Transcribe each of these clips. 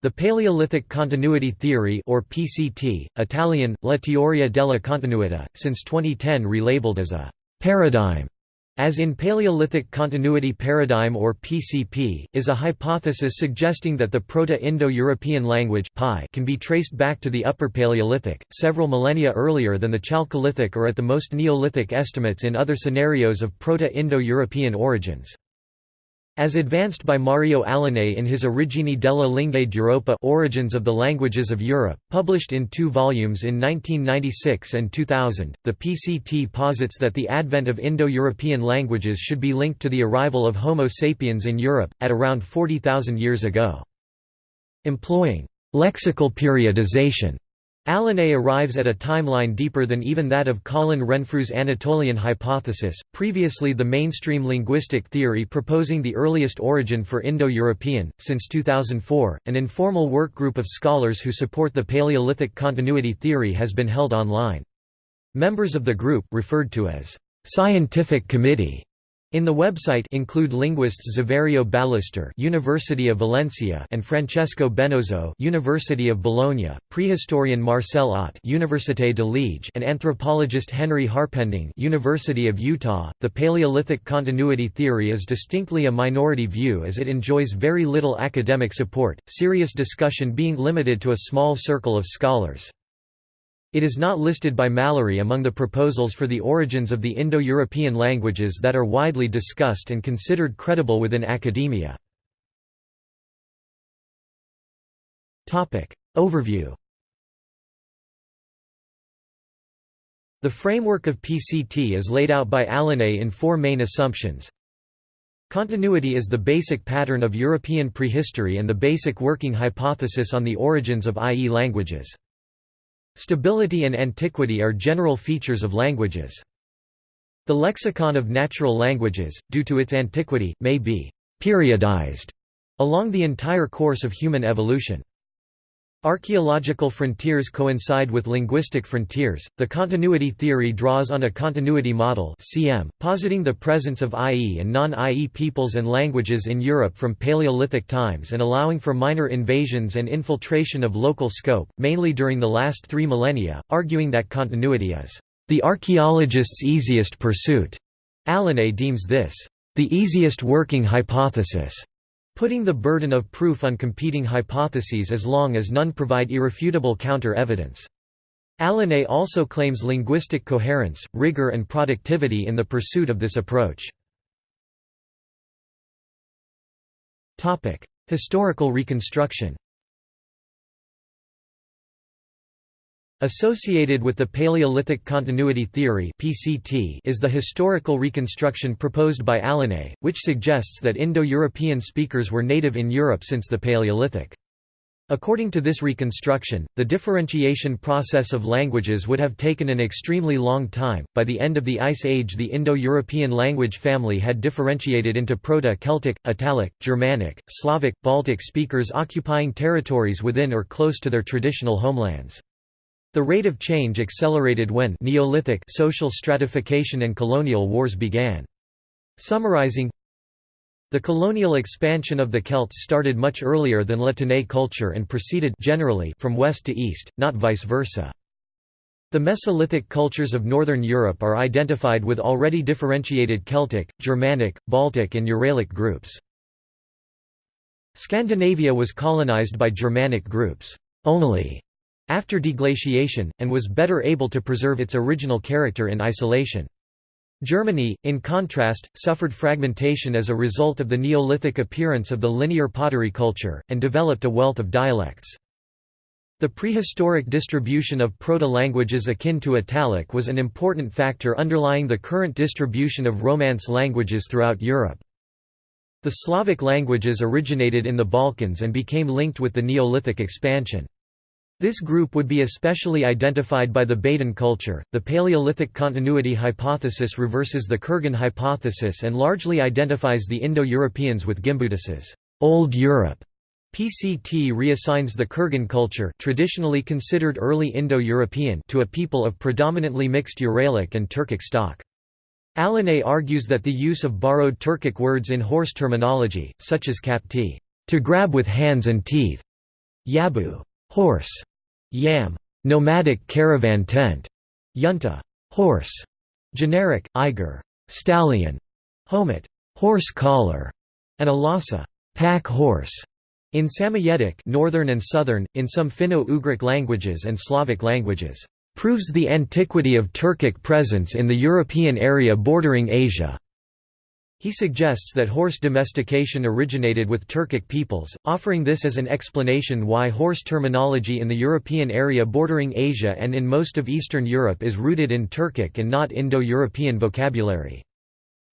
The Paleolithic Continuity Theory or PCT, Italian, La teoria della continuità, since 2010 relabeled as a «paradigm» as in Paleolithic Continuity Paradigm or PCP, is a hypothesis suggesting that the Proto-Indo-European language can be traced back to the Upper Paleolithic, several millennia earlier than the Chalcolithic or at the most Neolithic estimates in other scenarios of Proto-Indo-European origins. As advanced by Mario Alinei in his Origini della Lingue d'Europa Origins of the Languages of Europe, published in two volumes in 1996 and 2000, the PCT posits that the advent of Indo-European languages should be linked to the arrival of Homo sapiens in Europe, at around 40,000 years ago. Employing «lexical periodization» Alinei arrives at a timeline deeper than even that of Colin Renfrew's Anatolian hypothesis, previously the mainstream linguistic theory proposing the earliest origin for Indo-European. Since 2004, an informal work group of scholars who support the Paleolithic continuity theory has been held online. Members of the group, referred to as scientific committee, in the website include linguists Saverio Ballester, University of Valencia, and Francesco Benozzo, University of Bologna, prehistorian Marcel Otte, Université de Liège, and anthropologist Henry Harpending, University of Utah. The Paleolithic continuity theory is distinctly a minority view as it enjoys very little academic support, serious discussion being limited to a small circle of scholars. It is not listed by Mallory among the proposals for the origins of the Indo-European languages that are widely discussed and considered credible within academia. Overview The framework of PCT is laid out by Alinei in four main assumptions. Continuity is the basic pattern of European prehistory and the basic working hypothesis on the origins of IE languages. Stability and antiquity are general features of languages. The lexicon of natural languages, due to its antiquity, may be «periodized» along the entire course of human evolution. Archaeological frontiers coincide with linguistic frontiers. The continuity theory draws on a continuity model (CM), positing the presence of IE and non-IE peoples and languages in Europe from Paleolithic times and allowing for minor invasions and infiltration of local scope, mainly during the last 3 millennia, arguing that continuity is the archaeologist's easiest pursuit. Alinei deems this the easiest working hypothesis putting the burden of proof on competing hypotheses as long as none provide irrefutable counter-evidence. Alinei also claims linguistic coherence, rigor and productivity in the pursuit of this approach. Historical reconstruction Associated with the Paleolithic Continuity Theory (PCT) is the historical reconstruction proposed by Alinei, which suggests that Indo-European speakers were native in Europe since the Paleolithic. According to this reconstruction, the differentiation process of languages would have taken an extremely long time. By the end of the Ice Age, the Indo European language family had differentiated into Proto Celtic, Italic, Germanic, Slavic, Baltic speakers occupying territories within or close to their traditional homelands. The rate of change accelerated when Neolithic social stratification and colonial wars began. Summarizing The colonial expansion of the Celts started much earlier than La Tène culture and proceeded generally from west to east, not vice versa. The Mesolithic cultures of Northern Europe are identified with already differentiated Celtic, Germanic, Baltic and Uralic groups. Scandinavia was colonized by Germanic groups only after deglaciation, and was better able to preserve its original character in isolation. Germany, in contrast, suffered fragmentation as a result of the Neolithic appearance of the linear pottery culture, and developed a wealth of dialects. The prehistoric distribution of proto-languages akin to Italic was an important factor underlying the current distribution of Romance languages throughout Europe. The Slavic languages originated in the Balkans and became linked with the Neolithic expansion. This group would be especially identified by the Baden culture. The Paleolithic continuity hypothesis reverses the Kurgan hypothesis and largely identifies the Indo-Europeans with Gimbutas's Old Europe. PCT reassigns the Kurgan culture traditionally considered early Indo-European to a people of predominantly mixed Uralic and Turkic stock. Alinei argues that the use of borrowed Turkic words in horse terminology, such as kapti, to grab with hands and teeth, yabu horse, yam. Nomadic caravan tent, yunta. Horse, generic, iger stallion, homet horse collar, and alasa pack horse. In Samoyedic northern and southern, in some Finno-Ugric languages and Slavic languages, proves the antiquity of Turkic presence in the European area bordering Asia. He suggests that horse domestication originated with Turkic peoples, offering this as an explanation why horse terminology in the European area bordering Asia and in most of Eastern Europe is rooted in Turkic and not Indo-European vocabulary.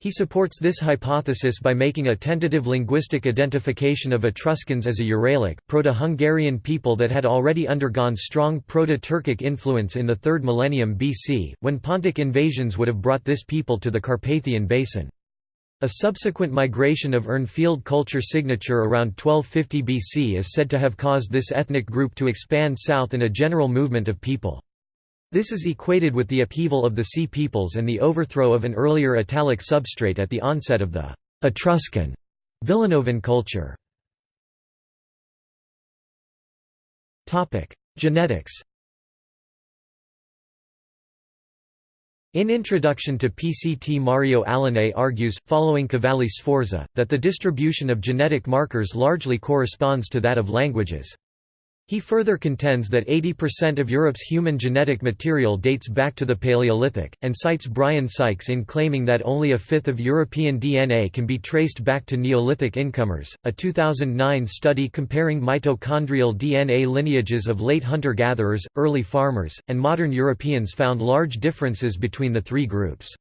He supports this hypothesis by making a tentative linguistic identification of Etruscans as a Uralic, Proto-Hungarian people that had already undergone strong Proto-Turkic influence in the 3rd millennium BC, when Pontic invasions would have brought this people to the Carpathian Basin. A subsequent migration of Urnfield culture signature around 1250 BC is said to have caused this ethnic group to expand south in a general movement of people. This is equated with the upheaval of the Sea peoples and the overthrow of an earlier Italic substrate at the onset of the Etruscan Villanovan culture. Genetics In Introduction to PCT Mario Alinei argues, following Cavalli Sforza, that the distribution of genetic markers largely corresponds to that of languages. He further contends that 80% of Europe's human genetic material dates back to the Paleolithic, and cites Brian Sykes in claiming that only a fifth of European DNA can be traced back to Neolithic incomers. A 2009 study comparing mitochondrial DNA lineages of late hunter gatherers, early farmers, and modern Europeans found large differences between the three groups.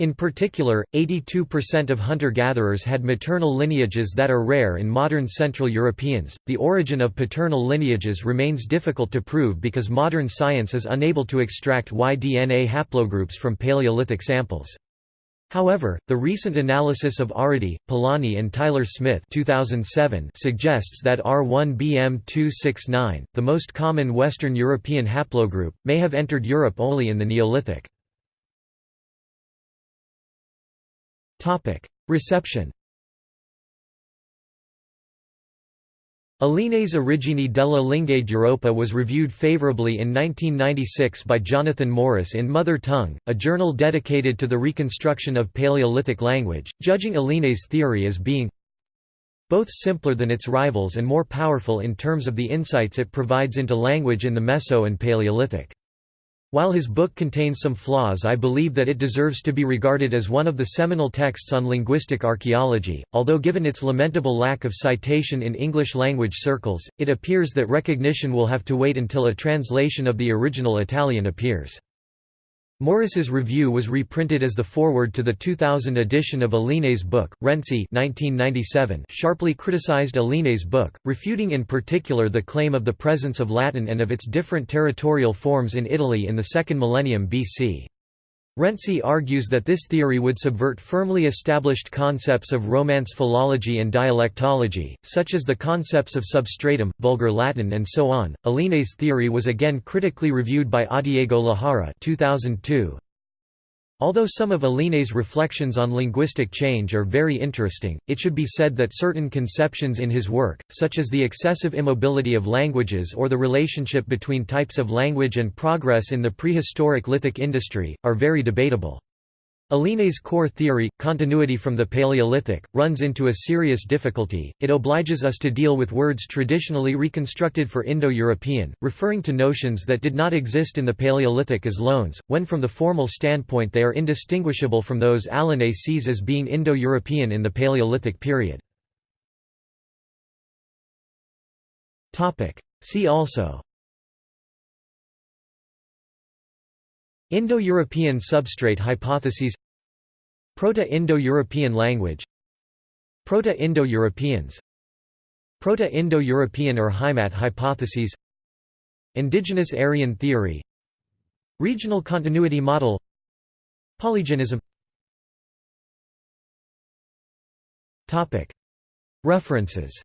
In particular, 82% of hunter-gatherers had maternal lineages that are rare in modern Central Europeans. The origin of paternal lineages remains difficult to prove because modern science is unable to extract Y-DNA haplogroups from Paleolithic samples. However, the recent analysis of Arredi, Poloni and Tyler Smith 2007 suggests that R1BM269, the most common Western European haplogroup, may have entered Europe only in the Neolithic. Reception Alinei's Origini della Lingua d'Europa was reviewed favorably in 1996 by Jonathan Morris in Mother Tongue, a journal dedicated to the reconstruction of Paleolithic language, judging Alinei's theory as being both simpler than its rivals and more powerful in terms of the insights it provides into language in the Meso and Paleolithic. While his book contains some flaws I believe that it deserves to be regarded as one of the seminal texts on linguistic archaeology, although given its lamentable lack of citation in English-language circles, it appears that recognition will have to wait until a translation of the original Italian appears. Morris's review was reprinted as the foreword to the 2000 edition of Alinei's book. Renzi (1997) sharply criticized Alinei's book, refuting in particular the claim of the presence of Latin and of its different territorial forms in Italy in the second millennium BC. Renzi argues that this theory would subvert firmly established concepts of Romance philology and dialectology, such as the concepts of substratum, vulgar Latin and so on. Alinei's theory was again critically reviewed by Adiego Lajara 2002, Although some of Alinei's reflections on linguistic change are very interesting, it should be said that certain conceptions in his work, such as the excessive immobility of languages or the relationship between types of language and progress in the prehistoric lithic industry, are very debatable. Alinei's core theory, continuity from the Paleolithic, runs into a serious difficulty, it obliges us to deal with words traditionally reconstructed for Indo-European, referring to notions that did not exist in the Paleolithic as loans, when from the formal standpoint they are indistinguishable from those Alinei sees as being Indo-European in the Paleolithic period. See also Indo-European substrate hypotheses Proto-Indo-European language. Proto-Indo-Europeans. Proto-Indo-European Urheimat hypotheses. Indigenous Aryan theory. Regional continuity model. Polygenism. References.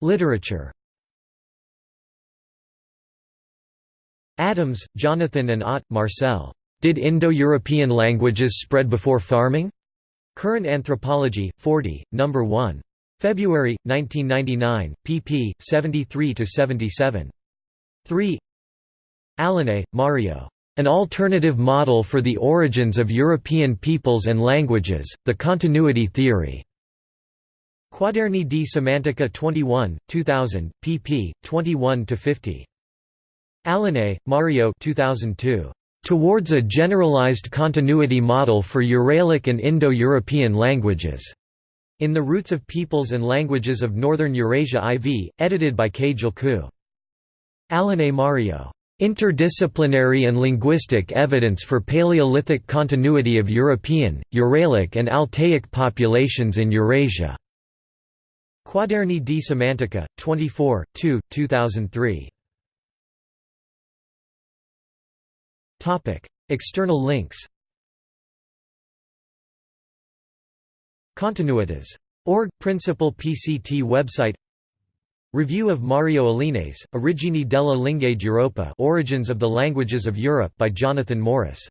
Literature Adams, Jonathan and Otte, Marcel. Did Indo-European languages spread before farming? Current Anthropology, 40, No. 1. February, 1999, pp. 73–77. 3 Alinei, Mario. An Alternative Model for the Origins of European Peoples and Languages, The Continuity Theory. Quaderni di Semantica 21, 2000, pp. 21–50. Alinei, Mario 2002. Towards a Generalized Continuity Model for Uralic and Indo-European Languages. In the Roots of Peoples and Languages of Northern Eurasia IV, edited by K. Julku. Alinei Mario. Interdisciplinary and linguistic evidence for Paleolithic continuity of European, Uralic and Altaic populations in Eurasia. Quaderni di Semantica, 24, 2, 2003. External links Continuitas. Org. Principal PCT website Review of Mario Alinei's, Origini della Lingua d'Europa Origins of the Languages of Europe by Jonathan Morris